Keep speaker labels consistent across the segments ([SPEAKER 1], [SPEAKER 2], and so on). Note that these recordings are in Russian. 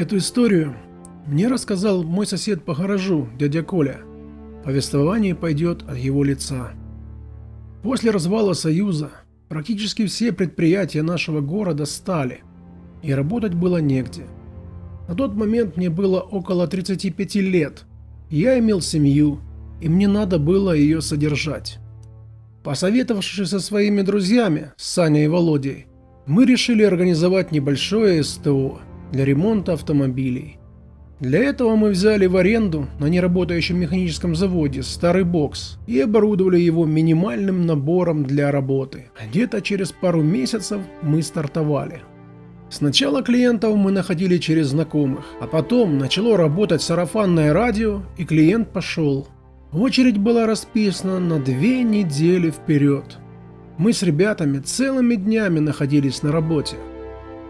[SPEAKER 1] Эту историю мне рассказал мой сосед по гаражу, дядя Коля. Повествование пойдет от его лица. После развала Союза практически все предприятия нашего города стали, и работать было негде. На тот момент мне было около 35 лет, я имел семью, и мне надо было ее содержать. Посоветовавшись со своими друзьями, Саней и Володей, мы решили организовать небольшое СТО для ремонта автомобилей. Для этого мы взяли в аренду на неработающем механическом заводе старый бокс и оборудовали его минимальным набором для работы. Где-то через пару месяцев мы стартовали. Сначала клиентов мы находили через знакомых, а потом начало работать сарафанное радио и клиент пошел. Очередь была расписана на две недели вперед. Мы с ребятами целыми днями находились на работе.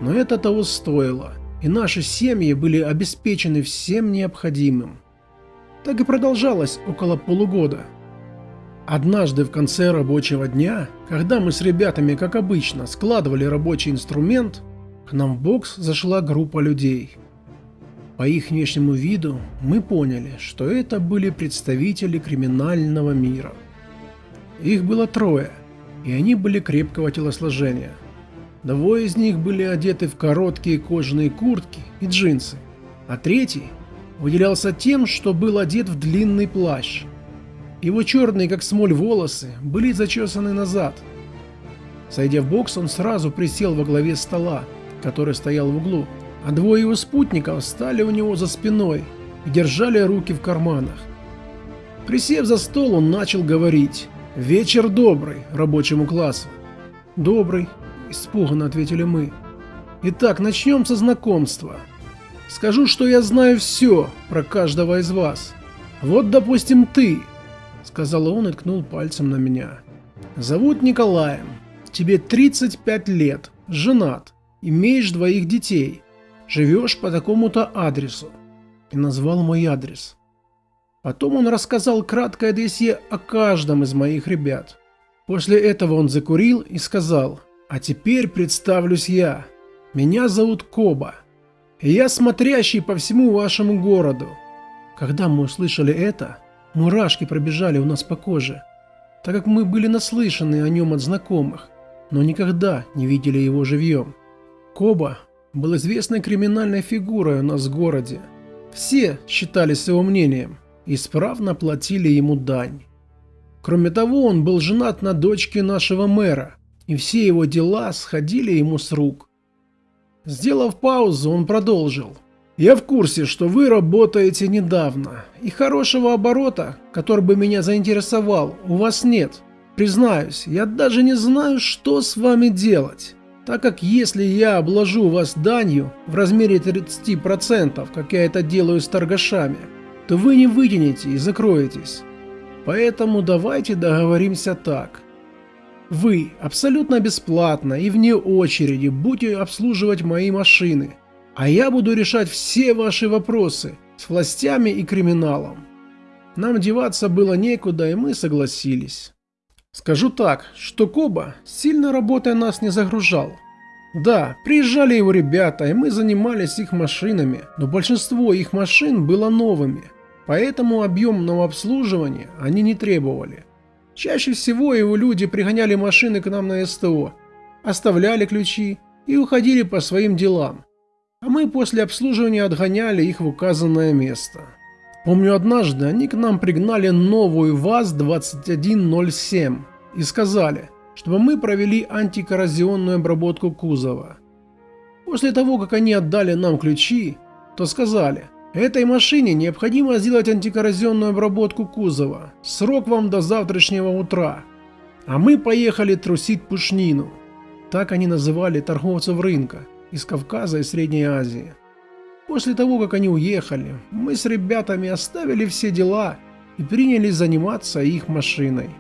[SPEAKER 1] Но это того стоило и наши семьи были обеспечены всем необходимым. Так и продолжалось около полугода. Однажды в конце рабочего дня, когда мы с ребятами, как обычно, складывали рабочий инструмент, к нам в бокс зашла группа людей. По их внешнему виду мы поняли, что это были представители криминального мира. Их было трое, и они были крепкого телосложения – Двое из них были одеты в короткие кожаные куртки и джинсы, а третий выделялся тем, что был одет в длинный плащ. Его черные, как смоль, волосы были зачесаны назад. Сойдя в бокс, он сразу присел во главе стола, который стоял в углу, а двое его спутников стали у него за спиной и держали руки в карманах. Присев за стол, он начал говорить «Вечер добрый рабочему классу». «Добрый», Испуганно ответили мы. Итак, начнем со знакомства. Скажу, что я знаю все про каждого из вас. Вот, допустим, ты, сказал он и ткнул пальцем на меня. Зовут Николаем. Тебе 35 лет, женат, имеешь двоих детей, живешь по такому-то адресу. И назвал мой адрес. Потом он рассказал краткое досье о каждом из моих ребят. После этого он закурил и сказал, а теперь представлюсь я. Меня зовут Коба. И я смотрящий по всему вашему городу. Когда мы услышали это, мурашки пробежали у нас по коже, так как мы были наслышаны о нем от знакомых, но никогда не видели его живьем. Коба был известной криминальной фигурой у нас в городе. Все считались его мнением и справно платили ему дань. Кроме того, он был женат на дочке нашего мэра, и все его дела сходили ему с рук. Сделав паузу, он продолжил. «Я в курсе, что вы работаете недавно, и хорошего оборота, который бы меня заинтересовал, у вас нет. Признаюсь, я даже не знаю, что с вами делать, так как если я обложу вас данью в размере 30%, как я это делаю с торгашами, то вы не вытянете и закроетесь. Поэтому давайте договоримся так. Вы абсолютно бесплатно и вне очереди будете обслуживать мои машины, а я буду решать все ваши вопросы с властями и криминалом. Нам деваться было некуда, и мы согласились. Скажу так, что Коба сильно работая нас не загружал. Да, приезжали его ребята, и мы занимались их машинами, но большинство их машин было новыми, поэтому объемного обслуживания они не требовали. Чаще всего его люди пригоняли машины к нам на СТО, оставляли ключи и уходили по своим делам, а мы после обслуживания отгоняли их в указанное место. Помню однажды они к нам пригнали новую ВАЗ-2107 и сказали, чтобы мы провели антикоррозионную обработку кузова. После того, как они отдали нам ключи, то сказали – Этой машине необходимо сделать антикоррозионную обработку кузова. Срок вам до завтрашнего утра. А мы поехали трусить пушнину. Так они называли торговцев рынка из Кавказа и Средней Азии. После того, как они уехали, мы с ребятами оставили все дела и принялись заниматься их машиной.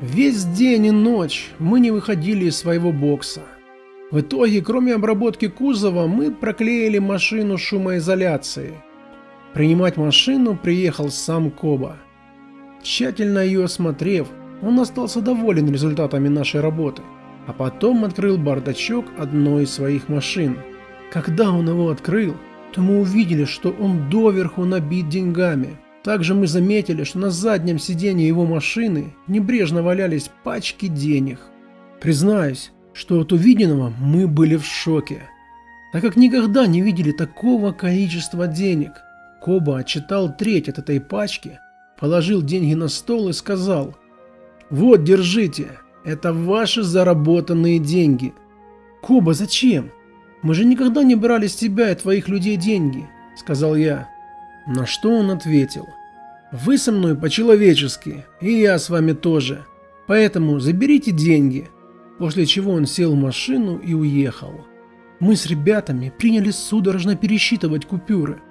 [SPEAKER 1] Весь день и ночь мы не выходили из своего бокса. В итоге, кроме обработки кузова, мы проклеили машину шумоизоляцией Принимать машину приехал сам Коба. Тщательно ее осмотрев, он остался доволен результатами нашей работы, а потом открыл бардачок одной из своих машин. Когда он его открыл, то мы увидели, что он доверху набит деньгами. Также мы заметили, что на заднем сиденье его машины небрежно валялись пачки денег. Признаюсь, что от увиденного мы были в шоке, так как никогда не видели такого количества денег. Коба отчитал треть от этой пачки, положил деньги на стол и сказал «Вот, держите, это ваши заработанные деньги». «Коба, зачем? Мы же никогда не брали с тебя и твоих людей деньги», — сказал я. На что он ответил «Вы со мной по-человечески, и я с вами тоже, поэтому заберите деньги». После чего он сел в машину и уехал. Мы с ребятами приняли судорожно пересчитывать купюры.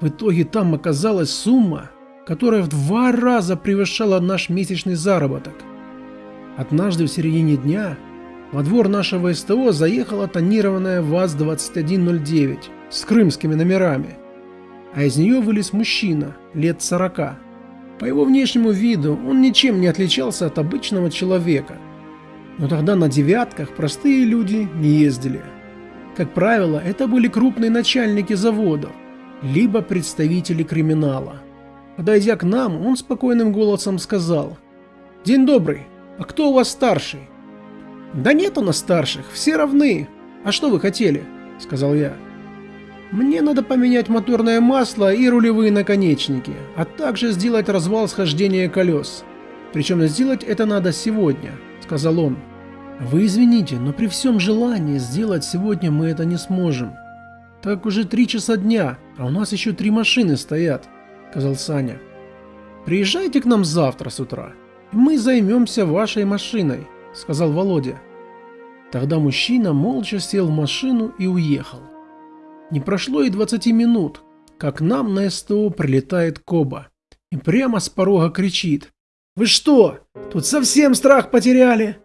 [SPEAKER 1] В итоге там оказалась сумма, которая в два раза превышала наш месячный заработок. Однажды в середине дня во двор нашего СТО заехала тонированная ВАЗ-2109 с крымскими номерами, а из нее вылез мужчина лет 40. По его внешнему виду он ничем не отличался от обычного человека. Но тогда на девятках простые люди не ездили. Как правило, это были крупные начальники заводов, либо представители криминала. Подойдя к нам, он спокойным голосом сказал «День добрый, а кто у вас старший?» «Да нет у нас старших, все равны. А что вы хотели?» – сказал я. «Мне надо поменять моторное масло и рулевые наконечники, а также сделать развал схождения колес. Причем сделать это надо сегодня», – сказал он. «Вы извините, но при всем желании сделать сегодня мы это не сможем. Так уже три часа дня, а у нас еще три машины стоят», — сказал Саня. «Приезжайте к нам завтра с утра, и мы займемся вашей машиной», — сказал Володя. Тогда мужчина молча сел в машину и уехал. Не прошло и 20 минут, как нам на СТО прилетает Коба и прямо с порога кричит. «Вы что, тут совсем страх потеряли?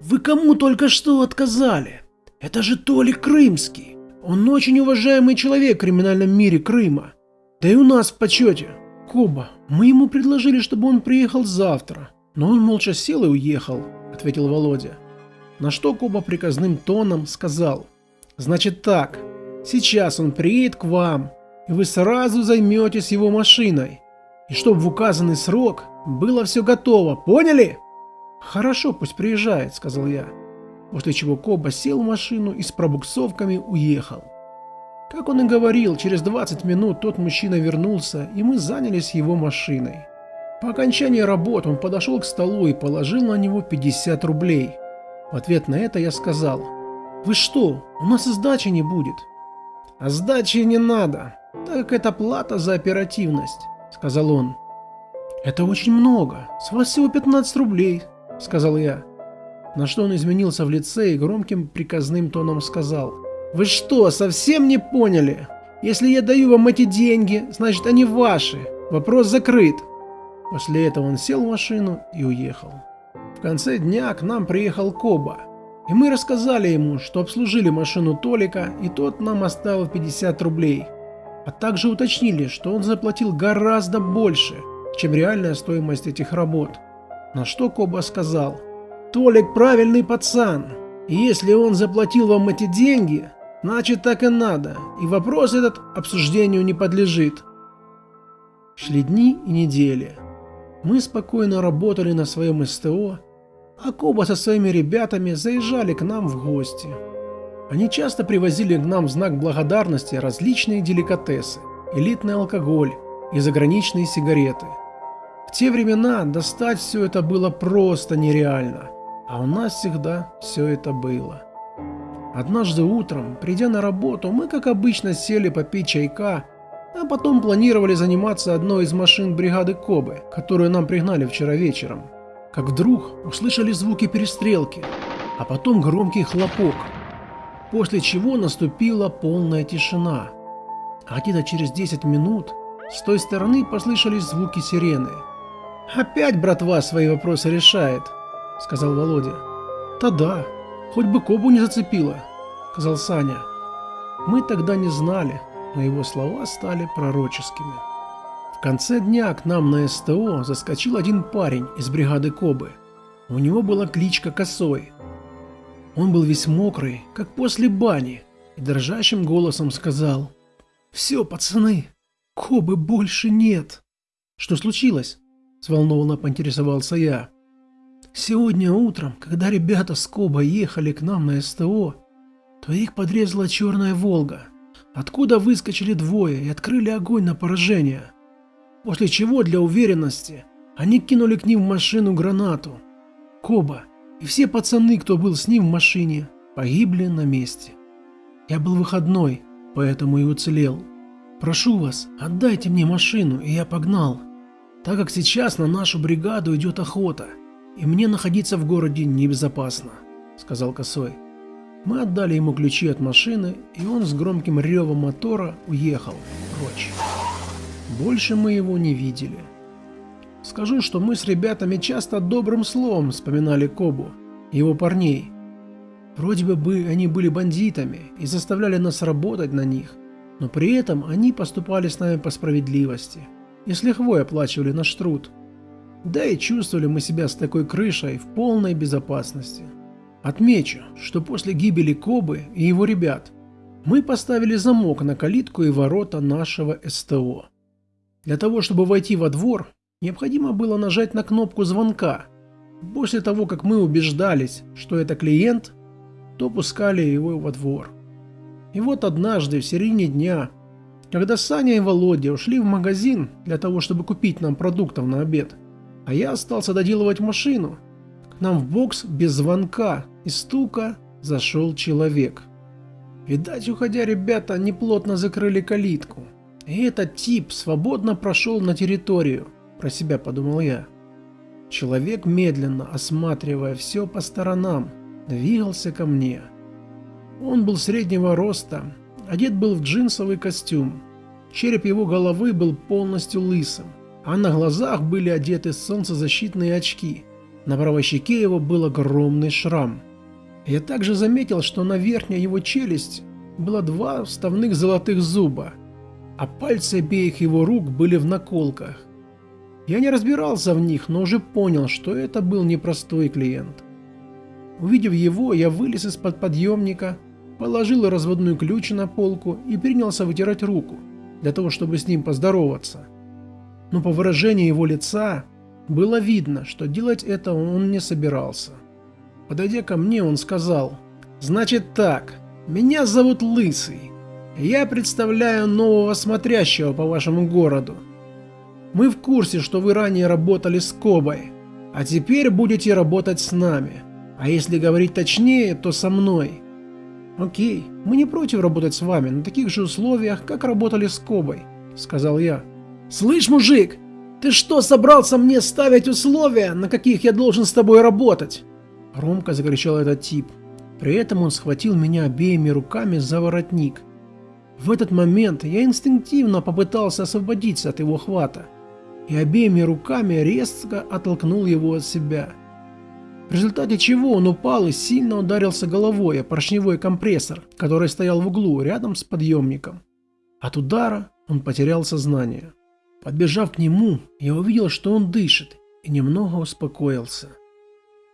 [SPEAKER 1] Вы кому только что отказали? Это же Толик Крымский!» Он очень уважаемый человек в криминальном мире Крыма. Да и у нас в почете. Коба, мы ему предложили, чтобы он приехал завтра. Но он молча сел и уехал, ответил Володя. На что Коба приказным тоном сказал. Значит так, сейчас он приедет к вам, и вы сразу займетесь его машиной. И чтобы в указанный срок было все готово, поняли? Хорошо, пусть приезжает, сказал я после чего Коба сел в машину и с пробуксовками уехал. Как он и говорил, через 20 минут тот мужчина вернулся, и мы занялись его машиной. По окончании работ он подошел к столу и положил на него 50 рублей. В ответ на это я сказал, «Вы что, у нас и сдачи не будет». «А сдачи не надо, так как это плата за оперативность», — сказал он. «Это очень много, с вас всего 15 рублей», — сказал я. На что он изменился в лице и громким приказным тоном сказал. «Вы что, совсем не поняли? Если я даю вам эти деньги, значит они ваши. Вопрос закрыт». После этого он сел в машину и уехал. В конце дня к нам приехал Коба. И мы рассказали ему, что обслужили машину Толика, и тот нам оставил 50 рублей. А также уточнили, что он заплатил гораздо больше, чем реальная стоимость этих работ. На что Коба сказал, Толик правильный пацан. Если он заплатил вам эти деньги, значит так и надо, и вопрос этот обсуждению не подлежит. Шли дни и недели. Мы спокойно работали на своем СТО, а Коба со своими ребятами заезжали к нам в гости. Они часто привозили к нам в знак благодарности различные деликатесы, элитный алкоголь и заграничные сигареты. В те времена достать все это было просто нереально – а у нас всегда все это было. Однажды утром, придя на работу, мы как обычно сели попить чайка, а потом планировали заниматься одной из машин бригады Кобы, которую нам пригнали вчера вечером. Как вдруг услышали звуки перестрелки, а потом громкий хлопок, после чего наступила полная тишина. А где-то через 10 минут с той стороны послышались звуки сирены. Опять братва свои вопросы решает, — сказал Володя. «Да да, хоть бы Кобу не зацепило», — сказал Саня. Мы тогда не знали, но его слова стали пророческими. В конце дня к нам на СТО заскочил один парень из бригады Кобы. У него была кличка Косой. Он был весь мокрый, как после бани, и дрожащим голосом сказал Все, пацаны, Кобы больше нет. Что случилось? Взволнованно поинтересовался я. Сегодня утром, когда ребята с Коба ехали к нам на СТО, то их подрезала черная «Волга», откуда выскочили двое и открыли огонь на поражение. После чего, для уверенности, они кинули к ним в машину гранату. Коба и все пацаны, кто был с ним в машине, погибли на месте. Я был выходной, поэтому и уцелел. Прошу вас, отдайте мне машину, и я погнал. Так как сейчас на нашу бригаду идет охота, и мне находиться в городе небезопасно, сказал Косой. Мы отдали ему ключи от машины, и он с громким ревом мотора уехал прочь. Больше мы его не видели. Скажу, что мы с ребятами часто добрым словом вспоминали Кобу, его парней. Вроде бы они были бандитами и заставляли нас работать на них, но при этом они поступали с нами по справедливости и с лихвой оплачивали наш труд. Да и чувствовали мы себя с такой крышей в полной безопасности. Отмечу, что после гибели Кобы и его ребят мы поставили замок на калитку и ворота нашего СТО. Для того, чтобы войти во двор, необходимо было нажать на кнопку звонка. После того, как мы убеждались, что это клиент, то пускали его во двор. И вот однажды в середине дня, когда Саня и Володя ушли в магазин для того, чтобы купить нам продуктов на обед, а я остался доделывать машину, к нам в бокс без звонка и стука зашел человек. Видать, уходя ребята неплотно закрыли калитку. И этот тип свободно прошел на территорию, про себя подумал я. Человек, медленно осматривая все по сторонам, двигался ко мне. Он был среднего роста, одет был в джинсовый костюм. Череп его головы был полностью лысым, а на глазах были одеты солнцезащитные очки. На правой щеке его был огромный шрам. Я также заметил, что на верхней его челюсть было два вставных золотых зуба, а пальцы обеих его рук были в наколках. Я не разбирался в них, но уже понял, что это был непростой клиент. Увидев его, я вылез из-под подъемника, положил разводной ключ на полку и принялся вытирать руку, для того, чтобы с ним поздороваться. Но по выражению его лица было видно, что делать это он не собирался. Подойдя ко мне, он сказал, «Значит так, меня зовут Лысый. Я представляю нового смотрящего по вашему городу. Мы в курсе, что вы ранее работали с Кобой, а теперь будете работать с нами. А если говорить точнее, то со мной. Окей, мы не против работать с вами на таких же условиях, как работали с Кобой, сказал я. Слышь, мужик, ты что собрался мне ставить условия, на каких я должен с тобой работать? Громко закричал этот тип. При этом он схватил меня обеими руками за воротник. В этот момент я инстинктивно попытался освободиться от его хвата и обеими руками резко оттолкнул его от себя. В результате чего он упал и сильно ударился головой о поршневой компрессор, который стоял в углу рядом с подъемником. От удара он потерял сознание. Подбежав к нему, я увидел, что он дышит, и немного успокоился.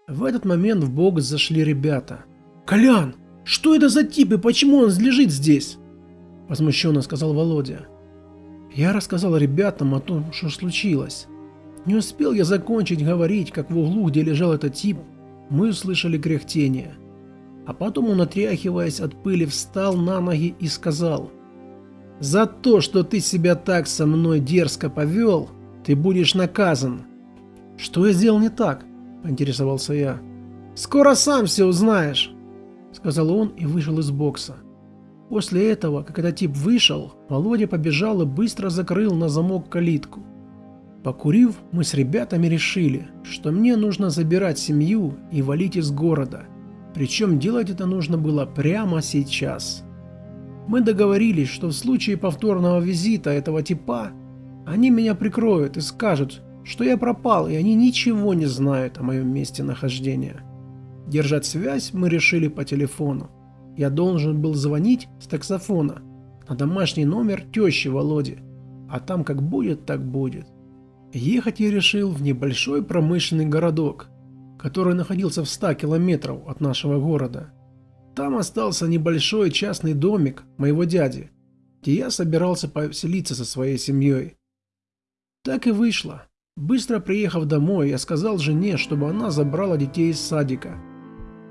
[SPEAKER 1] В этот момент в бокс зашли ребята. «Колян, что это за тип и почему он лежит здесь?» Возмущенно сказал Володя. Я рассказал ребятам о том, что случилось. Не успел я закончить говорить, как в углу, где лежал этот тип, мы услышали кряхтение. А потом он, отряхиваясь от пыли, встал на ноги и сказал, «За то, что ты себя так со мной дерзко повел, ты будешь наказан». «Что я сделал не так?» – поинтересовался я. «Скоро сам все узнаешь», – сказал он и вышел из бокса. После этого, этот тип вышел, Володя побежал и быстро закрыл на замок калитку. Покурив, мы с ребятами решили, что мне нужно забирать семью и валить из города. Причем делать это нужно было прямо сейчас. Мы договорились, что в случае повторного визита этого типа, они меня прикроют и скажут, что я пропал и они ничего не знают о моем месте нахождения. Держать связь мы решили по телефону. Я должен был звонить с таксофона на домашний номер тещи Володи, а там как будет, так будет. Ехать я решил в небольшой промышленный городок, который находился в 100 километров от нашего города. Там остался небольшой частный домик моего дяди. где я собирался поселиться со своей семьей. Так и вышло. Быстро приехав домой, я сказал жене, чтобы она забрала детей из садика.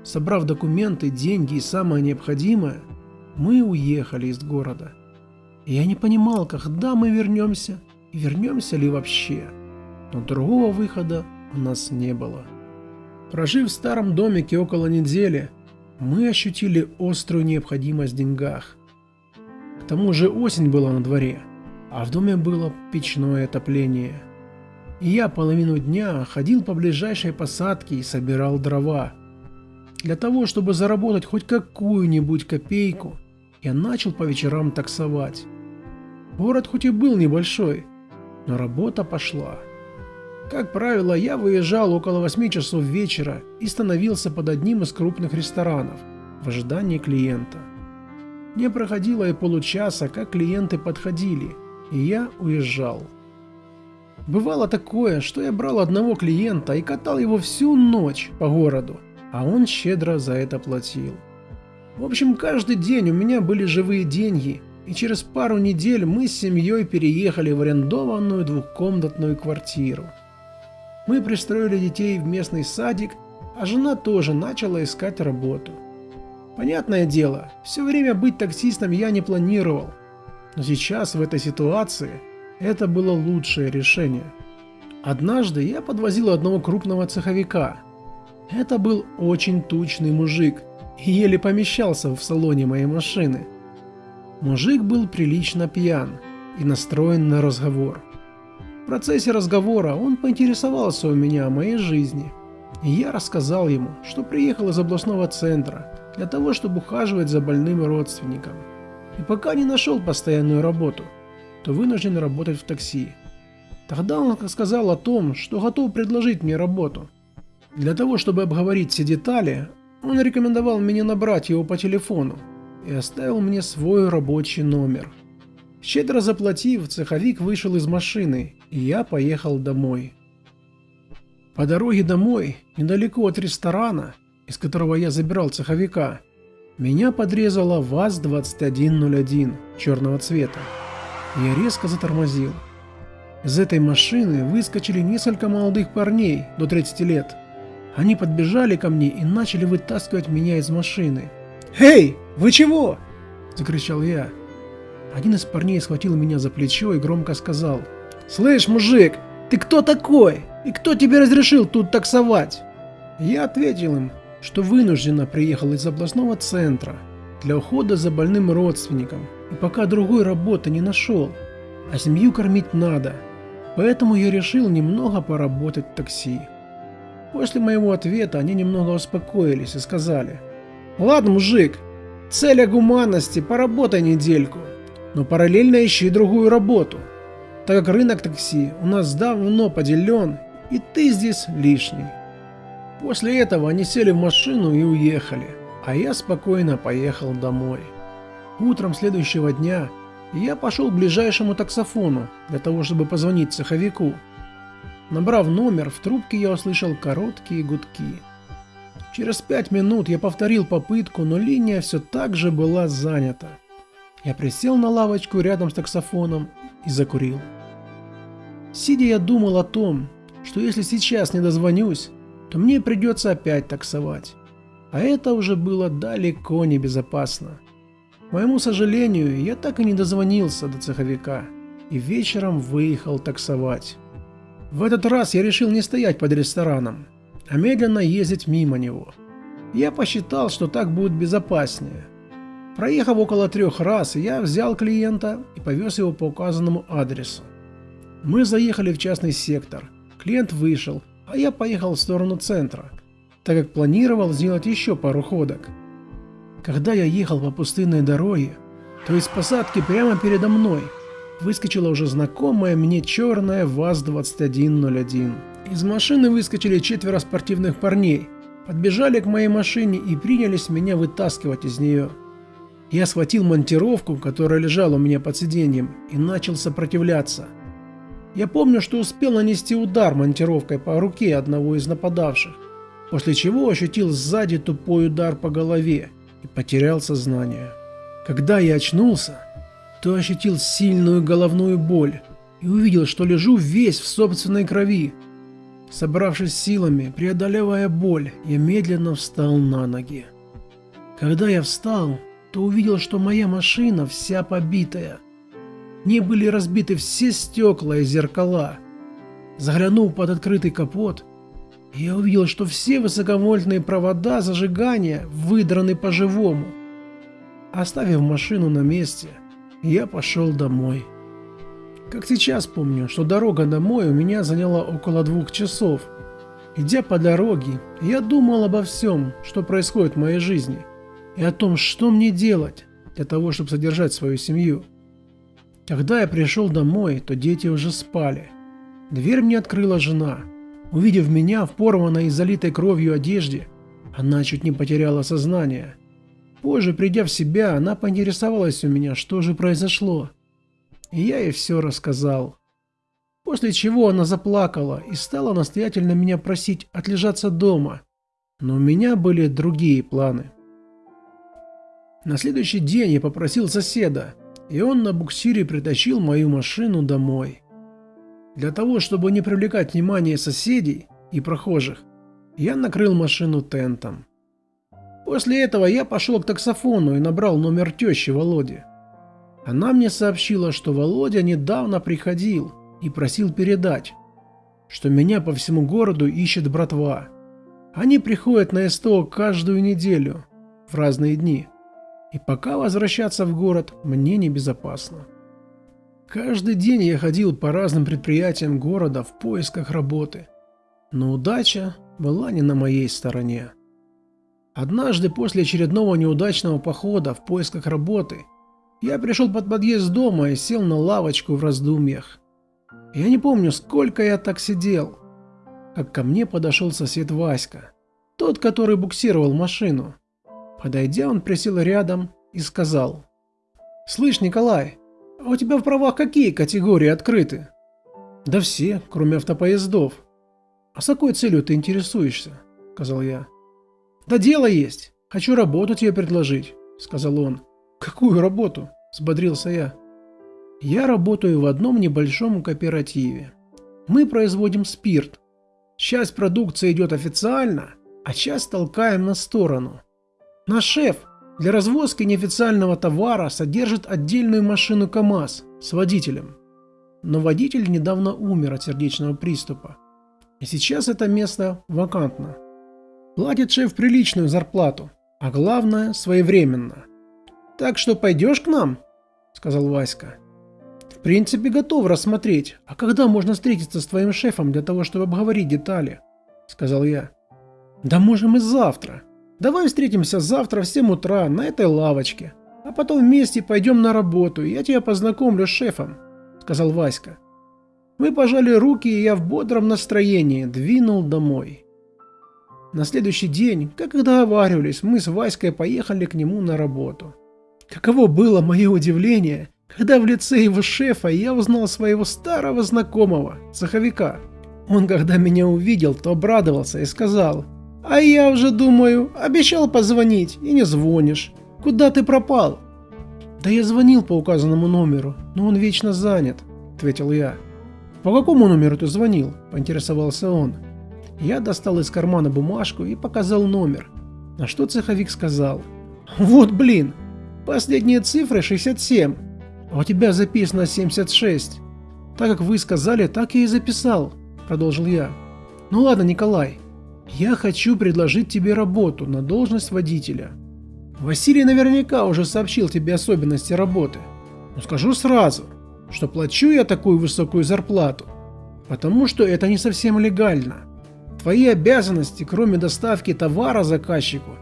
[SPEAKER 1] Собрав документы, деньги и самое необходимое, мы уехали из города. Я не понимал, когда мы вернемся и вернемся ли вообще. Но другого выхода у нас не было. Прожив в старом домике около недели, мы ощутили острую необходимость в деньгах. К тому же осень была на дворе, а в доме было печное отопление. И я половину дня ходил по ближайшей посадке и собирал дрова. Для того, чтобы заработать хоть какую-нибудь копейку, я начал по вечерам таксовать. Город хоть и был небольшой, но работа пошла. Как правило, я выезжал около 8 часов вечера и становился под одним из крупных ресторанов в ожидании клиента. Не проходило и получаса, как клиенты подходили, и я уезжал. Бывало такое, что я брал одного клиента и катал его всю ночь по городу, а он щедро за это платил. В общем, каждый день у меня были живые деньги, и через пару недель мы с семьей переехали в арендованную двухкомнатную квартиру. Мы пристроили детей в местный садик, а жена тоже начала искать работу. Понятное дело, все время быть таксистом я не планировал, но сейчас в этой ситуации это было лучшее решение. Однажды я подвозил одного крупного цеховика. Это был очень тучный мужик и еле помещался в салоне моей машины. Мужик был прилично пьян и настроен на разговор. В процессе разговора он поинтересовался у меня о моей жизни, и я рассказал ему, что приехал из областного центра для того, чтобы ухаживать за больным родственником. И пока не нашел постоянную работу, то вынужден работать в такси. Тогда он сказал о том, что готов предложить мне работу. Для того, чтобы обговорить все детали, он рекомендовал мне набрать его по телефону и оставил мне свой рабочий номер – Щедро заплатив, цеховик вышел из машины, и я поехал домой. По дороге домой, недалеко от ресторана, из которого я забирал цеховика, меня подрезала ВАЗ-2101 черного цвета. Я резко затормозил. Из этой машины выскочили несколько молодых парней до 30 лет. Они подбежали ко мне и начали вытаскивать меня из машины. «Эй, вы чего?» – закричал я. Один из парней схватил меня за плечо и громко сказал. «Слышь, мужик, ты кто такой? И кто тебе разрешил тут таксовать?» Я ответил им, что вынужденно приехал из областного центра для ухода за больным родственником и пока другой работы не нашел, а семью кормить надо, поэтому я решил немного поработать в такси. После моего ответа они немного успокоились и сказали, «Ладно, мужик, цель гуманности, поработай недельку, но параллельно ищи другую работу, так как рынок такси у нас давно поделен, и ты здесь лишний. После этого они сели в машину и уехали, а я спокойно поехал домой. Утром следующего дня я пошел к ближайшему таксофону для того, чтобы позвонить цеховику. Набрав номер, в трубке я услышал короткие гудки. Через пять минут я повторил попытку, но линия все так же была занята. Я присел на лавочку рядом с таксофоном и закурил. Сидя я думал о том, что если сейчас не дозвонюсь, то мне придется опять таксовать. А это уже было далеко не безопасно. К моему сожалению, я так и не дозвонился до цеховика и вечером выехал таксовать. В этот раз я решил не стоять под рестораном, а медленно ездить мимо него. Я посчитал, что так будет безопаснее. Проехав около трех раз, я взял клиента и повез его по указанному адресу. Мы заехали в частный сектор. Клиент вышел, а я поехал в сторону центра, так как планировал сделать еще пару ходок. Когда я ехал по пустынной дороге, то из посадки прямо передо мной выскочила уже знакомая мне черная ВАЗ-2101. Из машины выскочили четверо спортивных парней, подбежали к моей машине и принялись меня вытаскивать из нее. Я схватил монтировку, которая лежала у меня под сиденьем, и начал сопротивляться. Я помню, что успел нанести удар монтировкой по руке одного из нападавших, после чего ощутил сзади тупой удар по голове и потерял сознание. Когда я очнулся, то ощутил сильную головную боль и увидел, что лежу весь в собственной крови. Собравшись силами, преодолевая боль, я медленно встал на ноги. Когда я встал, то увидел, что моя машина вся побитая. Не были разбиты все стекла и зеркала. Заглянув под открытый капот, я увидел, что все высоковольтные провода зажигания выдраны по-живому. Оставив машину на месте, я пошел домой. Как сейчас помню, что дорога домой у меня заняла около двух часов. Идя по дороге, я думал обо всем, что происходит в моей жизни, и о том, что мне делать для того, чтобы содержать свою семью. Когда я пришел домой, то дети уже спали. Дверь мне открыла жена. Увидев меня в порванной и залитой кровью одежде, она чуть не потеряла сознание. Позже, придя в себя, она поинтересовалась у меня, что же произошло и я ей все рассказал. После чего она заплакала и стала настоятельно меня просить отлежаться дома, но у меня были другие планы. На следующий день я попросил соседа, и он на буксире притащил мою машину домой. Для того, чтобы не привлекать внимание соседей и прохожих, я накрыл машину тентом. После этого я пошел к таксофону и набрал номер тещи Володи. Она мне сообщила, что Володя недавно приходил и просил передать, что меня по всему городу ищет братва. Они приходят на СТО каждую неделю, в разные дни. И пока возвращаться в город мне небезопасно. Каждый день я ходил по разным предприятиям города в поисках работы. Но удача была не на моей стороне. Однажды после очередного неудачного похода в поисках работы я пришел под подъезд дома и сел на лавочку в раздумьях. Я не помню, сколько я так сидел, как ко мне подошел сосед Васька, тот, который буксировал машину. Подойдя, он присел рядом и сказал. «Слышь, Николай, а у тебя в правах какие категории открыты?» «Да все, кроме автопоездов». «А с какой целью ты интересуешься?» – сказал я. «Да дело есть. Хочу работу тебе предложить», – сказал он. «Какую работу?» – взбодрился я. «Я работаю в одном небольшом кооперативе. Мы производим спирт. Часть продукции идет официально, а часть толкаем на сторону. Наш шеф для развозки неофициального товара содержит отдельную машину КАМАЗ с водителем. Но водитель недавно умер от сердечного приступа. И сейчас это место вакантно. Платит шеф приличную зарплату, а главное своевременно – так что пойдешь к нам? Сказал Васька. В принципе, готов рассмотреть. А когда можно встретиться с твоим шефом для того, чтобы обговорить детали? Сказал я. Да можем и завтра. Давай встретимся завтра в 7 утра на этой лавочке. А потом вместе пойдем на работу, я тебя познакомлю с шефом, сказал Васька. Мы пожали руки, и я в бодром настроении двинул домой. На следующий день, как и договаривались, мы с Васькой поехали к нему на работу. Каково было мое удивление, когда в лице его шефа я узнал своего старого знакомого, цеховика. Он, когда меня увидел, то обрадовался и сказал, «А я уже думаю, обещал позвонить и не звонишь. Куда ты пропал?» «Да я звонил по указанному номеру, но он вечно занят», – ответил я. «По какому номеру ты звонил?» – поинтересовался он. Я достал из кармана бумажку и показал номер, на что цеховик сказал, «Вот блин, Последние цифры 67, а у тебя записано 76. Так как вы сказали, так я и записал, продолжил я. Ну ладно, Николай, я хочу предложить тебе работу на должность водителя. Василий наверняка уже сообщил тебе особенности работы. Но скажу сразу, что плачу я такую высокую зарплату, потому что это не совсем легально. Твои обязанности, кроме доставки товара заказчику,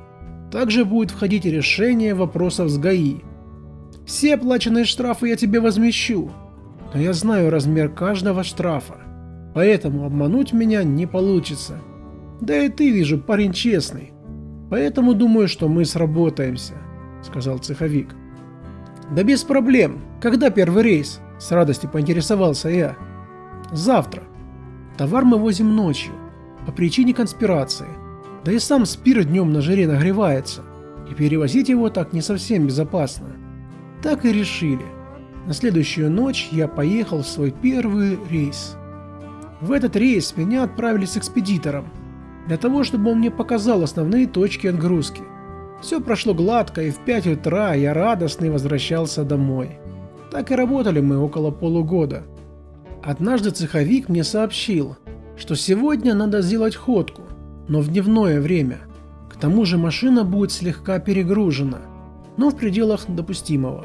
[SPEAKER 1] также будет входить решение вопросов с ГАИ. Все оплаченные штрафы я тебе возмещу, но я знаю размер каждого штрафа, поэтому обмануть меня не получится. Да и ты, вижу, парень честный, поэтому думаю, что мы сработаемся, сказал цеховик. Да без проблем. Когда первый рейс? С радостью поинтересовался я. Завтра. Товар мы возим ночью, по причине конспирации. Да и сам спирт днем на жаре нагревается, и перевозить его так не совсем безопасно. Так и решили. На следующую ночь я поехал в свой первый рейс. В этот рейс меня отправили с экспедитором, для того, чтобы он мне показал основные точки отгрузки. Все прошло гладко, и в 5 утра я радостный возвращался домой. Так и работали мы около полугода. Однажды цеховик мне сообщил, что сегодня надо сделать ходку, но в дневное время. К тому же машина будет слегка перегружена, но в пределах допустимого.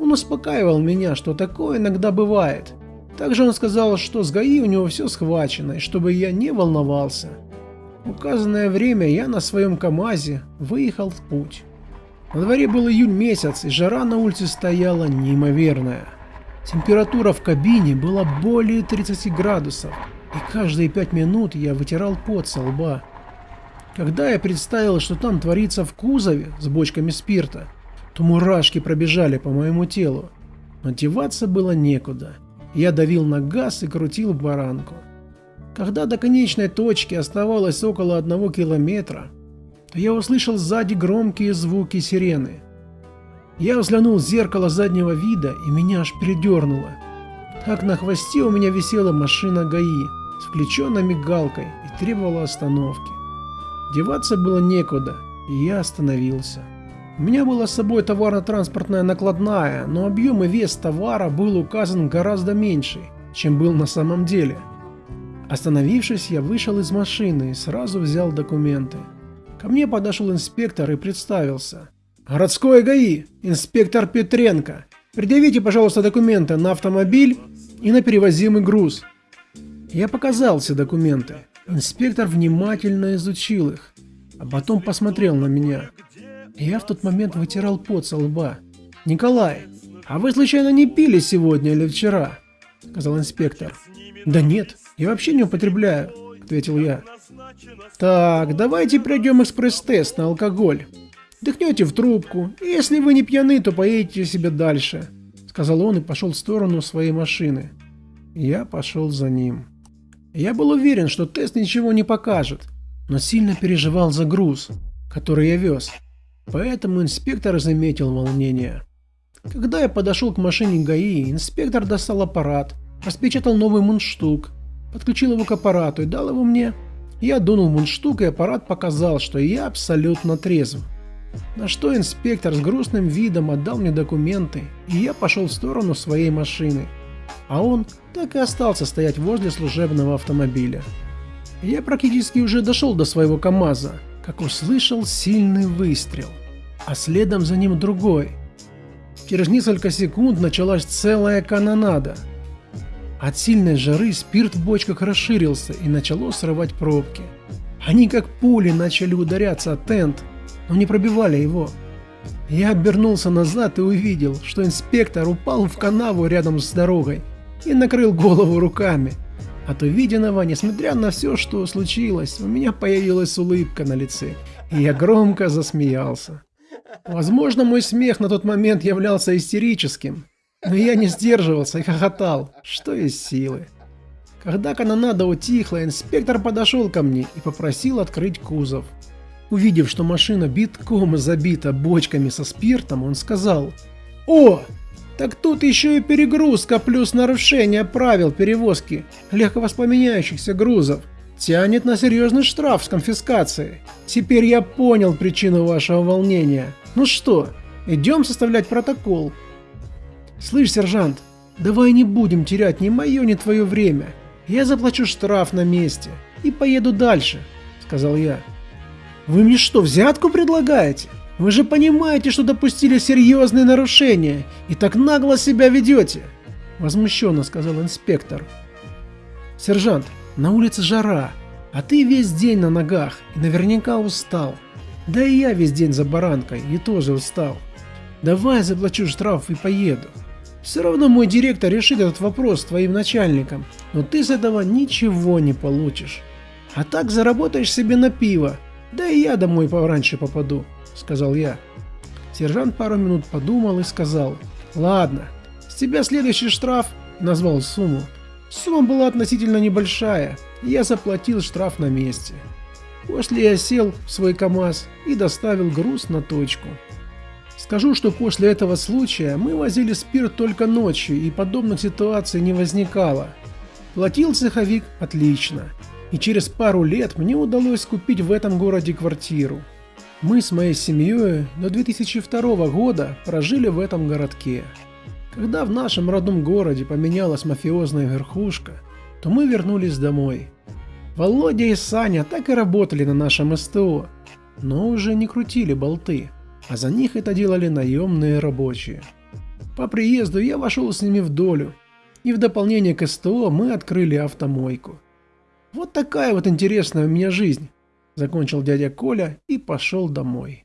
[SPEAKER 1] Он успокаивал меня, что такое иногда бывает. Также он сказал, что с ГАИ у него все схвачено, и чтобы я не волновался. Указанное время я на своем КамАЗе выехал в путь. На дворе был июнь месяц, и жара на улице стояла неимоверная. Температура в кабине была более 30 градусов, и каждые 5 минут я вытирал пот со лба. Когда я представил, что там творится в кузове с бочками спирта, то мурашки пробежали по моему телу. Но деваться было некуда. Я давил на газ и крутил баранку. Когда до конечной точки оставалось около одного километра, то я услышал сзади громкие звуки сирены. Я взглянул в зеркало заднего вида и меня аж передернуло. Так на хвосте у меня висела машина ГАИ с включенной мигалкой и требовала остановки. Деваться было некуда, и я остановился. У меня была с собой товарно-транспортная накладная, но объем и вес товара был указан гораздо меньше, чем был на самом деле. Остановившись, я вышел из машины и сразу взял документы. Ко мне подошел инспектор и представился. «Городской ГАИ, инспектор Петренко. Предъявите, пожалуйста, документы на автомобиль и на перевозимый груз». Я показал все документы. Инспектор внимательно изучил их, а потом посмотрел на меня. Я в тот момент вытирал пот со лба. «Николай, а вы случайно не пили сегодня или вчера?» – сказал инспектор. «Да нет, я вообще не употребляю», – ответил я. «Так, давайте пройдем экспресс-тест на алкоголь. Дыхнете в трубку, и если вы не пьяны, то поедете себе дальше», – сказал он и пошел в сторону своей машины. Я пошел за ним. Я был уверен, что тест ничего не покажет, но сильно переживал за груз, который я вез. Поэтому инспектор заметил волнение. Когда я подошел к машине ГАИ, инспектор достал аппарат, распечатал новый мундштук, подключил его к аппарату и дал его мне. Я дунул мундштук и аппарат показал, что я абсолютно трезв. На что инспектор с грустным видом отдал мне документы, и я пошел в сторону своей машины. А он так и остался стоять возле служебного автомобиля. Я практически уже дошел до своего КамАЗа, как услышал сильный выстрел, а следом за ним другой. Через несколько секунд началась целая канонада. От сильной жары спирт в бочках расширился и начало срывать пробки. Они как пули начали ударяться о тент, но не пробивали его. Я обернулся назад и увидел, что инспектор упал в канаву рядом с дорогой и накрыл голову руками. От увиденного, несмотря на все, что случилось, у меня появилась улыбка на лице, и я громко засмеялся. Возможно, мой смех на тот момент являлся истерическим, но я не сдерживался и хохотал, что из силы. Когда канонада утихла, инспектор подошел ко мне и попросил открыть кузов. Увидев, что машина битком забита бочками со спиртом, он сказал «О, так тут еще и перегрузка плюс нарушение правил перевозки легковоспламеняющихся грузов. Тянет на серьезный штраф с конфискацией. Теперь я понял причину вашего волнения. Ну что, идем составлять протокол. Слышь, сержант, давай не будем терять ни мое, ни твое время. Я заплачу штраф на месте и поеду дальше, сказал я. Вы мне что, взятку предлагаете? Вы же понимаете, что допустили серьезные нарушения и так нагло себя ведете!» Возмущенно сказал инспектор. «Сержант, на улице жара, а ты весь день на ногах и наверняка устал. Да и я весь день за баранкой и тоже устал. Давай заплачу штраф и поеду. Все равно мой директор решит этот вопрос с твоим начальником, но ты с этого ничего не получишь. А так заработаешь себе на пиво, да и я домой пораньше попаду. — сказал я. Сержант пару минут подумал и сказал, «Ладно, с тебя следующий штраф», — назвал сумму. Сумма была относительно небольшая, и я заплатил штраф на месте. После я сел в свой КАМАЗ и доставил груз на точку. Скажу, что после этого случая мы возили спирт только ночью и подобных ситуаций не возникало. Платил цеховик отлично, и через пару лет мне удалось купить в этом городе квартиру. Мы с моей семьей до 2002 года прожили в этом городке. Когда в нашем родном городе поменялась мафиозная верхушка, то мы вернулись домой. Володя и Саня так и работали на нашем СТО, но уже не крутили болты, а за них это делали наемные рабочие. По приезду я вошел с ними в долю, и в дополнение к СТО мы открыли автомойку. Вот такая вот интересная у меня жизнь, закончил дядя Коля и пошел домой.